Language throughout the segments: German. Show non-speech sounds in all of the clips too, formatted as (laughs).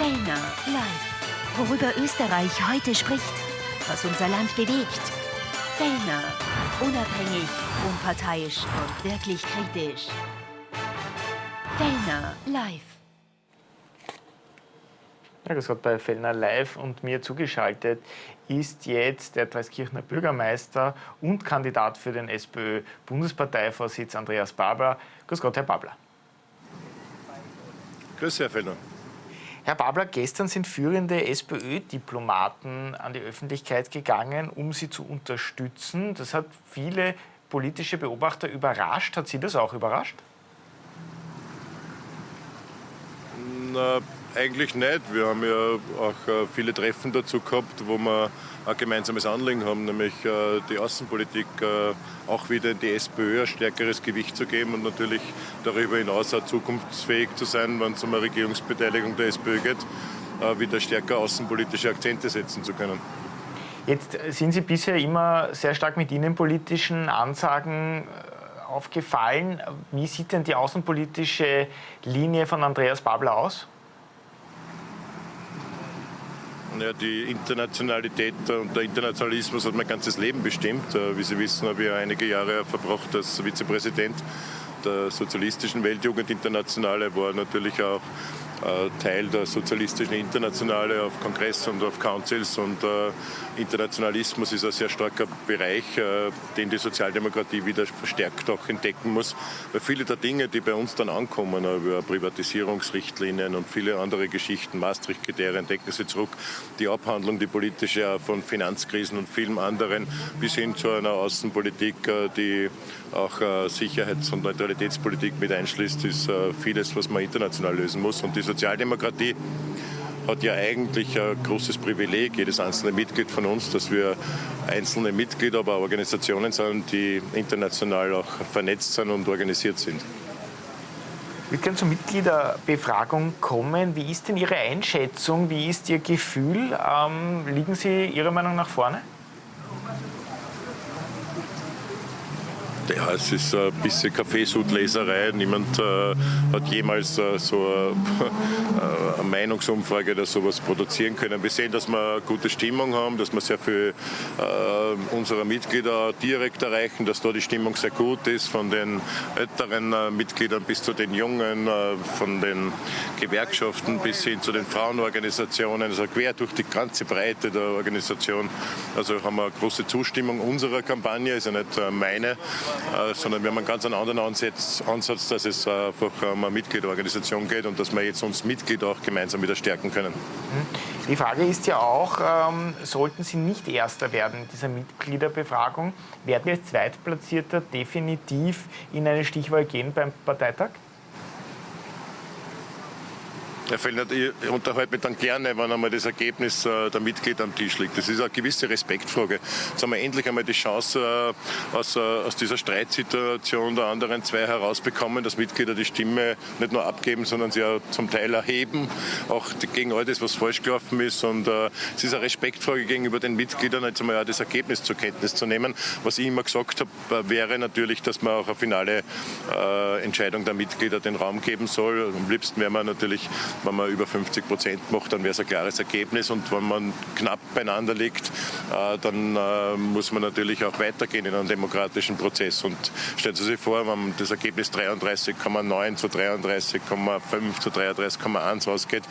Fellner live. Worüber Österreich heute spricht, was unser Land bewegt. Fellner, unabhängig, unparteiisch und wirklich kritisch. Fellner live. Ja, das hat bei Fellner live und mir zugeschaltet ist jetzt der Dreiskirchner Bürgermeister und Kandidat für den SPÖ-Bundesparteivorsitz Andreas Babler. Grüß Gott, Herr Babler. Grüß Sie, Herr Fellner. Herr Babler, gestern sind führende SPÖ-Diplomaten an die Öffentlichkeit gegangen, um Sie zu unterstützen. Das hat viele politische Beobachter überrascht. Hat Sie das auch überrascht? Na, eigentlich nicht. Wir haben ja auch äh, viele Treffen dazu gehabt, wo wir ein gemeinsames Anliegen haben, nämlich äh, die Außenpolitik äh, auch wieder in die SPÖ ein stärkeres Gewicht zu geben und natürlich darüber hinaus auch zukunftsfähig zu sein, wenn es um eine Regierungsbeteiligung der SPÖ geht, wieder stärker außenpolitische Akzente setzen zu können. Jetzt sind Sie bisher immer sehr stark mit innenpolitischen Ansagen aufgefallen. Wie sieht denn die außenpolitische Linie von Andreas Babler aus? Ja, die Internationalität und der Internationalismus hat mein ganzes Leben bestimmt. Äh, wie Sie wissen, habe ich einige Jahre verbracht als Vizepräsident der Sozialistischen Weltjugendinternationale, war natürlich auch Teil der sozialistischen Internationale auf Kongress und auf Councils und äh, Internationalismus ist ein sehr starker Bereich, äh, den die Sozialdemokratie wieder verstärkt auch entdecken muss, weil viele der Dinge, die bei uns dann ankommen, über Privatisierungsrichtlinien und viele andere Geschichten, Maastricht-Kriterien, denken Sie zurück, die Abhandlung, die politische von Finanzkrisen und vielen anderen bis hin zu einer Außenpolitik, die auch Sicherheits- und Neutralitätspolitik mit einschließt, ist vieles, was man international lösen muss. Und diese Sozialdemokratie hat ja eigentlich ein großes Privileg, jedes einzelne Mitglied von uns, dass wir einzelne Mitglieder, aber Organisationen sind, die international auch vernetzt sind und organisiert sind. Wir können zur Mitgliederbefragung kommen. Wie ist denn Ihre Einschätzung? Wie ist Ihr Gefühl? Ähm, liegen Sie Ihrer Meinung nach vorne? Ja, es ist ein bisschen Kaffeesudleserei. Niemand äh, hat jemals äh, so eine, (laughs) äh, eine, Meinungsumfrage oder sowas produzieren können. Wir sehen, dass wir eine gute Stimmung haben, dass wir sehr viel äh, unserer Mitglieder direkt erreichen, dass da die Stimmung sehr gut ist, von den älteren äh, Mitgliedern bis zu den Jungen, äh, von den Gewerkschaften bis hin zu den Frauenorganisationen, also quer durch die ganze Breite der Organisation. Also haben wir eine große Zustimmung unserer Kampagne, ist ja nicht meine. Äh, sondern wir haben einen ganz anderen Ansatz, Ansatz dass es einfach um eine Mitgliederorganisation geht und dass wir jetzt uns Mitglieder auch gemeinsam wieder stärken können. Mhm. Die Frage ist ja auch, ähm, sollten Sie nicht Erster werden in dieser Mitgliederbefragung, werden Sie als Zweitplatzierter definitiv in eine Stichwahl gehen beim Parteitag? Herr Fellner, ich unterhalte mich dann gerne, wenn einmal das Ergebnis äh, der Mitglieder am Tisch liegt. Das ist eine gewisse Respektfrage. Jetzt haben wir endlich einmal die Chance, äh, aus, äh, aus dieser Streitsituation der anderen zwei herausbekommen, dass Mitglieder die Stimme nicht nur abgeben, sondern sie auch zum Teil erheben, auch gegen all das, was falsch gelaufen ist. Und es ist eine Respektfrage gegenüber den Mitgliedern, jetzt einmal auch das Ergebnis zur Kenntnis zu nehmen. Was ich immer gesagt habe, wäre natürlich, dass man auch eine finale Entscheidung der Mitglieder den Raum geben soll. Am liebsten wäre man natürlich wenn man über 50 Prozent macht, dann wäre es ein klares Ergebnis. Und wenn man knapp beieinander liegt, äh, dann äh, muss man natürlich auch weitergehen in einem demokratischen Prozess. Und stellen Sie sich vor, wenn das Ergebnis 33,9 zu 33,5 zu 33,1 ausgeht,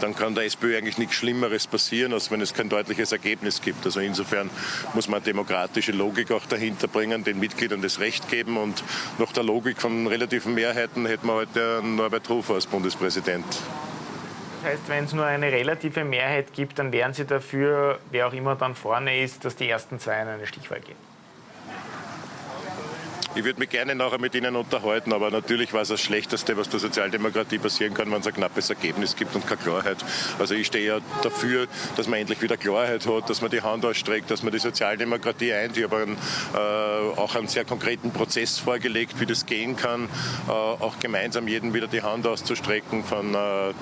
dann kann der SPÖ eigentlich nichts Schlimmeres passieren, als wenn es kein deutliches Ergebnis gibt. Also insofern muss man demokratische Logik auch dahinter bringen, den Mitgliedern das Recht geben. Und nach der Logik von relativen Mehrheiten hätten wir heute Norbert Hofer als Bundespräsident heißt, wenn es nur eine relative Mehrheit gibt, dann wären Sie dafür, wer auch immer dann vorne ist, dass die ersten zwei in eine Stichwahl gehen? Ich würde mich gerne nachher mit Ihnen unterhalten, aber natürlich war es das Schlechteste, was der Sozialdemokratie passieren kann, wenn es ein knappes Ergebnis gibt und keine Klarheit. Also ich stehe ja dafür, dass man endlich wieder Klarheit hat, dass man die Hand ausstreckt, dass man die Sozialdemokratie eint. Ich habe einen, äh, auch einen sehr konkreten Prozess vorgelegt, wie das gehen kann, äh, auch gemeinsam jedem wieder die Hand auszustrecken, von äh,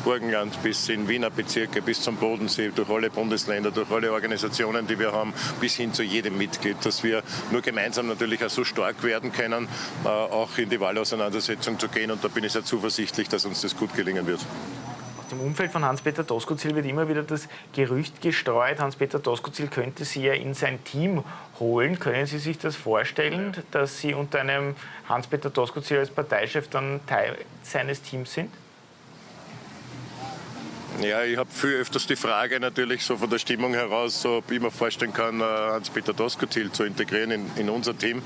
Burgenland bis in Wiener Bezirke, bis zum Bodensee, durch alle Bundesländer, durch alle Organisationen, die wir haben, bis hin zu jedem Mitglied, dass wir nur gemeinsam natürlich auch so stark werden können, äh, auch in die Wahlauseinandersetzung zu gehen. Und da bin ich sehr zuversichtlich, dass uns das gut gelingen wird. dem Umfeld von Hans-Peter Doskozil wird immer wieder das Gerücht gestreut, Hans-Peter Doskozil könnte Sie ja in sein Team holen. Können Sie sich das vorstellen, dass Sie unter einem Hans-Peter Doskozil als Parteichef dann Teil seines Teams sind? Ja, ich habe viel öfters die Frage natürlich so von der Stimmung heraus, so, ob ich mir vorstellen kann, äh, Hans-Peter Doskozil zu integrieren in, in unser Team.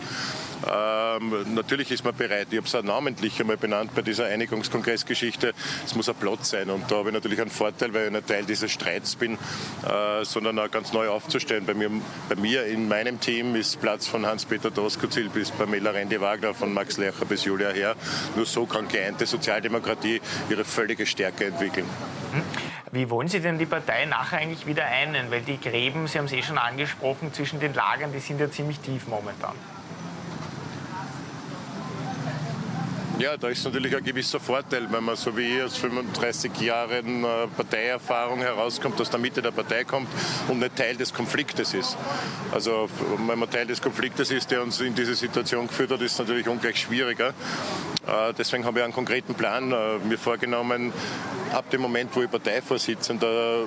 Ähm, natürlich ist man bereit. Ich habe es auch namentlich einmal benannt bei dieser Einigungskongressgeschichte. Es muss ein Platz sein. Und da habe ich natürlich einen Vorteil, weil ich nicht Teil dieses Streits bin, äh, sondern auch ganz neu aufzustellen. Bei mir, bei mir in meinem Team ist Platz von Hans-Peter Doskozil bis Pamela Rendi-Wagner, von Max Lercher bis Julia Herr. Nur so kann geeinte Sozialdemokratie ihre völlige Stärke entwickeln. Wie wollen Sie denn die Partei nachher eigentlich wieder einen? Weil die Gräben, Sie haben es eh schon angesprochen, zwischen den Lagern, die sind ja ziemlich tief momentan. Ja, da ist natürlich ein gewisser Vorteil, wenn man so wie ich aus 35 Jahren äh, Parteierfahrung herauskommt, aus der Mitte der Partei kommt und nicht Teil des Konfliktes ist. Also wenn man Teil des Konfliktes ist, der uns in diese Situation geführt hat, ist es natürlich ungleich schwieriger. Äh, deswegen habe ich einen konkreten Plan äh, mir vorgenommen, ab dem Moment, wo ich Parteivorsitzender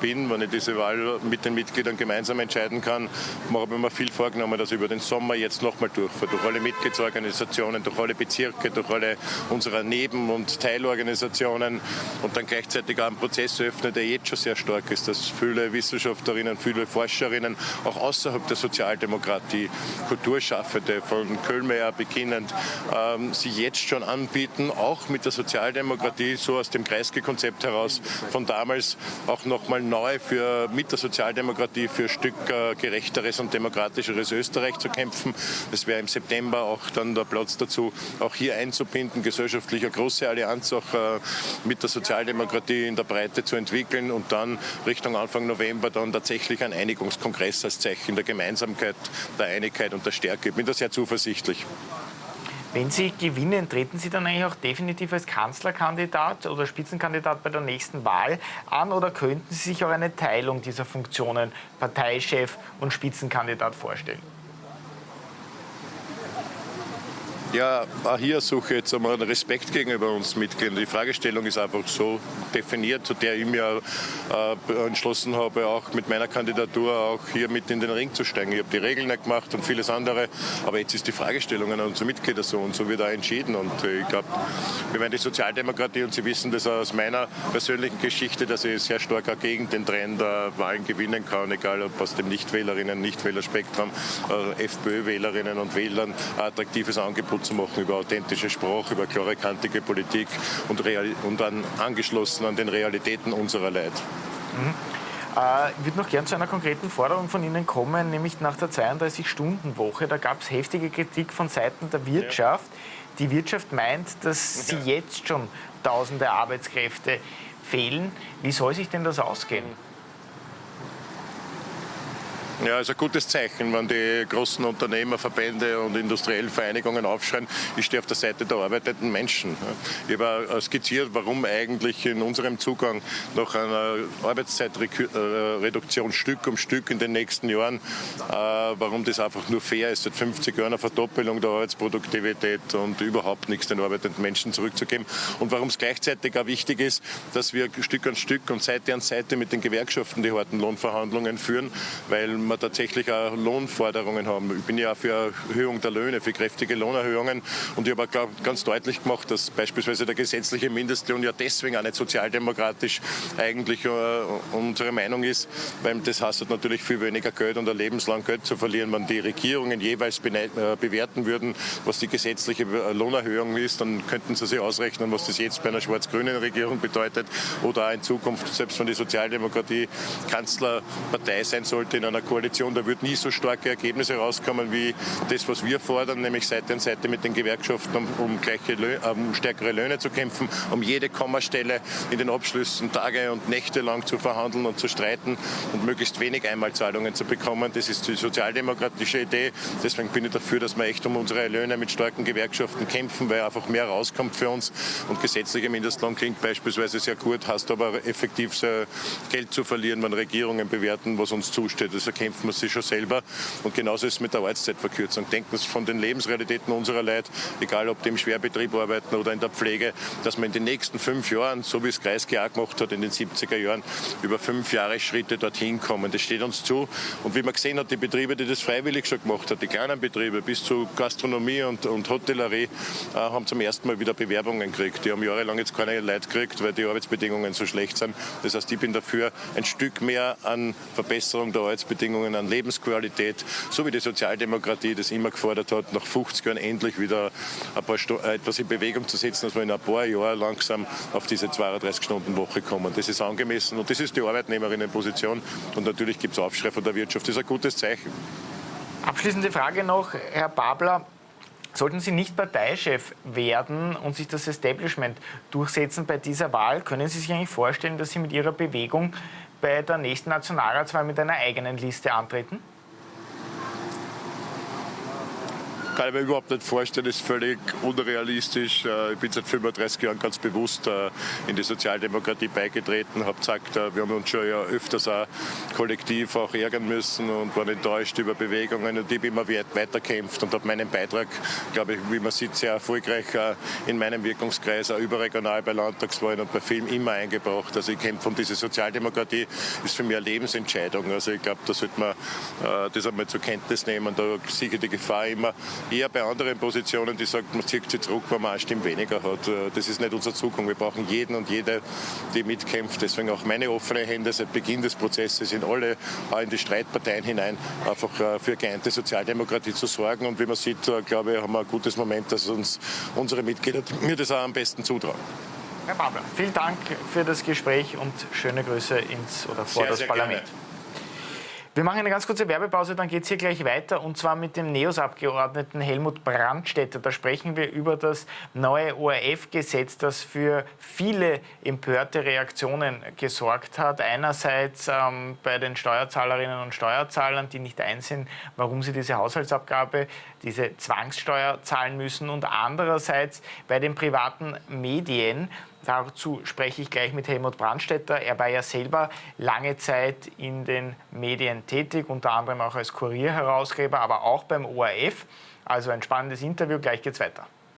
bin, wenn ich diese Wahl mit den Mitgliedern gemeinsam entscheiden kann, habe ich mir viel vorgenommen, dass ich über den Sommer jetzt nochmal durchfahre. Durch alle Mitgliedsorganisationen, durch alle Bezirke, durch alle unserer Neben- und Teilorganisationen und dann gleichzeitig auch einen Prozess öffne, der jetzt schon sehr stark ist, dass viele Wissenschaftlerinnen, viele Forscherinnen auch außerhalb der Sozialdemokratie, Kulturschaffende von Köhlmeier beginnend, ähm, sich jetzt schon anbieten, auch mit der Sozialdemokratie so aus dem Kreis Konzept heraus von damals auch nochmal neu für, mit der Sozialdemokratie für ein Stück äh, gerechteres und demokratischeres Österreich zu kämpfen. Es wäre im September auch dann der Platz dazu, auch hier einzubinden, gesellschaftlich eine große Allianz auch äh, mit der Sozialdemokratie in der Breite zu entwickeln und dann Richtung Anfang November dann tatsächlich ein Einigungskongress als Zeichen der Gemeinsamkeit, der Einigkeit und der Stärke. Ich bin da sehr zuversichtlich. Wenn Sie gewinnen, treten Sie dann eigentlich auch definitiv als Kanzlerkandidat oder Spitzenkandidat bei der nächsten Wahl an oder könnten Sie sich auch eine Teilung dieser Funktionen, Parteichef und Spitzenkandidat, vorstellen? Ja, auch hier suche ich jetzt einmal einen Respekt gegenüber uns Mitgliedern. Die Fragestellung ist einfach so definiert, zu der ich mir äh, entschlossen habe, auch mit meiner Kandidatur auch hier mit in den Ring zu steigen. Ich habe die Regeln nicht gemacht und vieles andere, aber jetzt ist die Fragestellung an unsere Mitglieder so und so wird auch entschieden. Und äh, ich glaube, wir werden die Sozialdemokratie und Sie wissen das aus meiner persönlichen Geschichte, dass ich sehr stark auch gegen den Trend der Wahlen gewinnen kann, egal ob aus dem Nichtwählerinnen, Nichtwählerspektrum, äh, FPÖ-Wählerinnen und Wählern attraktives Angebot zu machen über authentische Sprache, über klare, kantige Politik und, und dann angeschlossen an den Realitäten unserer Leid. Mhm. Äh, ich würde noch gern zu einer konkreten Forderung von Ihnen kommen, nämlich nach der 32-Stunden-Woche. Da gab es heftige Kritik von Seiten der Wirtschaft. Ja. Die Wirtschaft meint, dass sie jetzt schon tausende Arbeitskräfte fehlen. Wie soll sich denn das ausgehen? Ja, ist ein gutes Zeichen, wenn die großen Unternehmerverbände und industriellen Vereinigungen aufschreien, ich stehe auf der Seite der arbeitenden Menschen. Ich habe skizziert, warum eigentlich in unserem Zugang nach einer Arbeitszeitreduktion Stück um Stück in den nächsten Jahren, äh, warum das einfach nur fair ist, seit 50 Jahren eine Verdoppelung der Arbeitsproduktivität und überhaupt nichts den arbeitenden Menschen zurückzugeben und warum es gleichzeitig auch wichtig ist, dass wir Stück an Stück und Seite an Seite mit den Gewerkschaften die harten Lohnverhandlungen führen, weil wir tatsächlich auch Lohnforderungen haben. Ich bin ja auch für Erhöhung der Löhne, für kräftige Lohnerhöhungen. Und ich habe auch ganz deutlich gemacht, dass beispielsweise der gesetzliche Mindestlohn ja deswegen auch nicht sozialdemokratisch eigentlich äh, unsere Meinung ist, weil das heißt natürlich viel weniger Geld und ein lebenslang Geld zu verlieren. Wenn die Regierungen jeweils äh, bewerten würden, was die gesetzliche Lohnerhöhung ist, dann könnten sie sich ausrechnen, was das jetzt bei einer schwarz-grünen Regierung bedeutet oder auch in Zukunft, selbst wenn die Sozialdemokratie Kanzlerpartei sein sollte in einer Koalition Koalition, da wird nie so starke Ergebnisse rauskommen wie das, was wir fordern, nämlich Seite an Seite mit den Gewerkschaften, um, um, gleiche um stärkere Löhne zu kämpfen, um jede Kommastelle in den Abschlüssen Tage und Nächte lang zu verhandeln und zu streiten und möglichst wenig Einmalzahlungen zu bekommen. Das ist die sozialdemokratische Idee. Deswegen bin ich dafür, dass wir echt um unsere Löhne mit starken Gewerkschaften kämpfen, weil einfach mehr rauskommt für uns. Und gesetzlicher Mindestlohn klingt beispielsweise sehr gut, hast aber effektiv Geld zu verlieren, wenn Regierungen bewerten, was uns zusteht. Also erkämpfen wir sie schon selber. Und genauso ist es mit der Arbeitszeitverkürzung. Denken Sie von den Lebensrealitäten unserer Leute, egal ob die im Schwerbetrieb arbeiten oder in der Pflege, dass man in den nächsten fünf Jahren, so wie es Kreisky auch gemacht hat in den 70er Jahren, über fünf Jahre Schritte dorthin kommen. Das steht uns zu. Und wie man gesehen hat, die Betriebe, die das freiwillig schon gemacht haben, die kleinen Betriebe bis zu Gastronomie und, und Hotellerie, äh, haben zum ersten Mal wieder Bewerbungen gekriegt. Die haben jahrelang jetzt keine Leute gekriegt, weil die Arbeitsbedingungen so schlecht sind. Das heißt, ich bin dafür, ein Stück mehr an Verbesserung der Arbeitsbedingungen, an Lebensqualität, so wie die Sozialdemokratie das immer gefordert hat, nach 50 Jahren endlich wieder äh, etwas in Bewegung zu setzen, dass wir in ein paar Jahren langsam auf diese 32-Stunden-Woche kommen. Das ist angemessen und das ist die Arbeitnehmerinnenposition. Und natürlich gibt es Aufschrei von der Wirtschaft. Das ist ein gutes Zeichen. Abschließende Frage noch, Herr Babler. Sollten Sie nicht Parteichef werden und sich das Establishment durchsetzen bei dieser Wahl, können Sie sich eigentlich vorstellen, dass Sie mit Ihrer Bewegung bei der nächsten Nationalratswahl mit einer eigenen Liste antreten? Kann ich mir überhaupt nicht vorstellen, ist völlig unrealistisch. Äh, ich bin seit 35 Jahren ganz bewusst äh, in die Sozialdemokratie beigetreten, habe gesagt, äh, wir haben uns schon ja öfters auch kollektiv auch ärgern müssen und waren enttäuscht über Bewegungen und ich habe immer weiterkämpft und habe meinen Beitrag, glaube ich, wie man sieht, sehr erfolgreich in meinem Wirkungskreis, auch überregional bei Landtagswahlen und bei Film immer eingebracht. Also ich kämpfe um diese Sozialdemokratie, ist für mich eine Lebensentscheidung. Also ich glaube, da sollte man das einmal zur Kenntnis nehmen. Da ich die Gefahr immer, eher bei anderen Positionen, die sagt, man zieht sich zurück, wenn man eine Stimme weniger hat. Äh, das ist nicht unsere Zukunft. Wir brauchen jeden und jede, die mitkämpft. Deswegen auch meine offene Hände seit Beginn des Prozesses in alle, auch in die Streitparteien hinein, einfach äh, für geeinte Sozialdemokratie zu sorgen. Und wie man sieht, äh, glaube ich, haben wir ein gutes Moment, dass uns unsere Mitglieder mir das auch am besten zutrauen. Herr Babler, vielen Dank für das Gespräch und schöne Grüße ins oder vor sehr, das sehr Parlament. Gerne. Wir machen eine ganz kurze Werbepause, dann geht es hier gleich weiter und zwar mit dem NEOS-Abgeordneten Helmut Brandstätter. Da sprechen wir über das neue ORF-Gesetz, das für viele empörte Reaktionen gesorgt hat. Einerseits ähm, bei den Steuerzahlerinnen und Steuerzahlern, die nicht einsehen, warum sie diese Haushaltsabgabe, diese Zwangssteuer zahlen müssen und andererseits bei den privaten Medien, Dazu spreche ich gleich mit Helmut Brandstetter. Er war ja selber lange Zeit in den Medien tätig, unter anderem auch als Kurierherausgeber, aber auch beim ORF. Also ein spannendes Interview. Gleich geht's weiter.